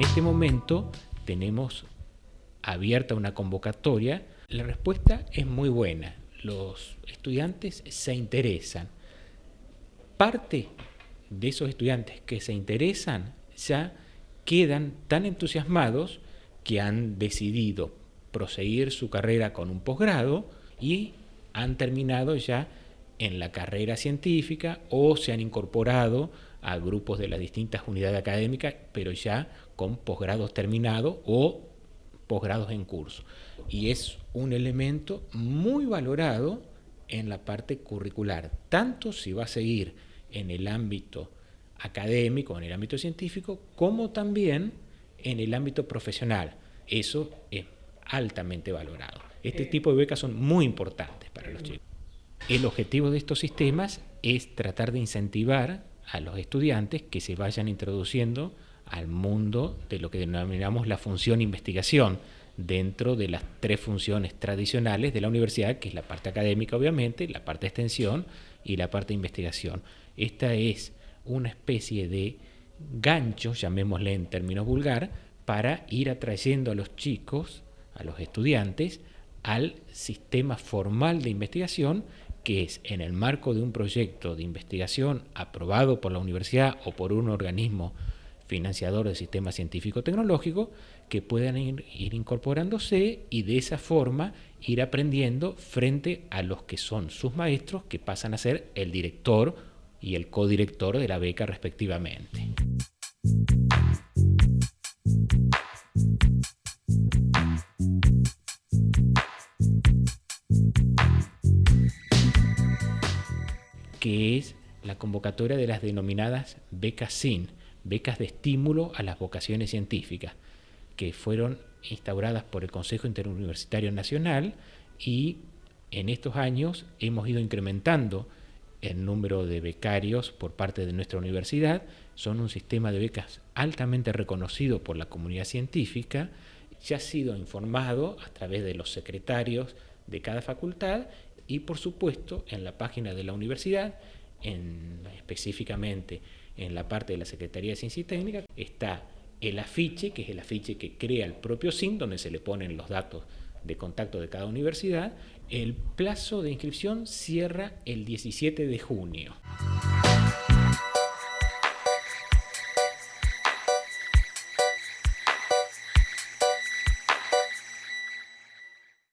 este momento tenemos abierta una convocatoria. La respuesta es muy buena. Los estudiantes se interesan. Parte de esos estudiantes que se interesan ya quedan tan entusiasmados que han decidido proseguir su carrera con un posgrado y han terminado ya en la carrera científica o se han incorporado a grupos de las distintas unidades académicas, pero ya con posgrados terminados o posgrados en curso. Y es un elemento muy valorado en la parte curricular, tanto si va a seguir en el ámbito académico, en el ámbito científico, como también en el ámbito profesional. Eso es altamente valorado. Este tipo de becas son muy importantes para los chicos. El objetivo de estos sistemas es tratar de incentivar a los estudiantes que se vayan introduciendo al mundo de lo que denominamos la función investigación, dentro de las tres funciones tradicionales de la universidad, que es la parte académica obviamente, la parte extensión y la parte investigación. Esta es una especie de gancho, llamémosle en términos vulgar, para ir atrayendo a los chicos, a los estudiantes, al sistema formal de investigación, que es en el marco de un proyecto de investigación aprobado por la universidad o por un organismo financiador del sistema científico-tecnológico, que puedan ir, ir, incorporándose y de esa forma ir aprendiendo frente a los que son sus maestros, que pasan a ser el director y el codirector de la beca respectivamente. Que es la convocatoria de las denominadas becas SIN, becas de estímulo a las vocaciones científicas, que fueron instauradas por el Consejo Interuniversitario Nacional y en estos años hemos ido incrementando el número de becarios por parte de nuestra universidad. Son un sistema de becas altamente reconocido por la comunidad científica, ya ha sido informado a través de los secretarios de cada facultad y por supuesto en la página de la universidad, en, específicamente en la parte de la Secretaría de Ciencia y Técnica, está el afiche, que es el afiche que crea el propio SIN, donde se le ponen los datos de contacto de cada universidad. El plazo de inscripción cierra el 17 de junio.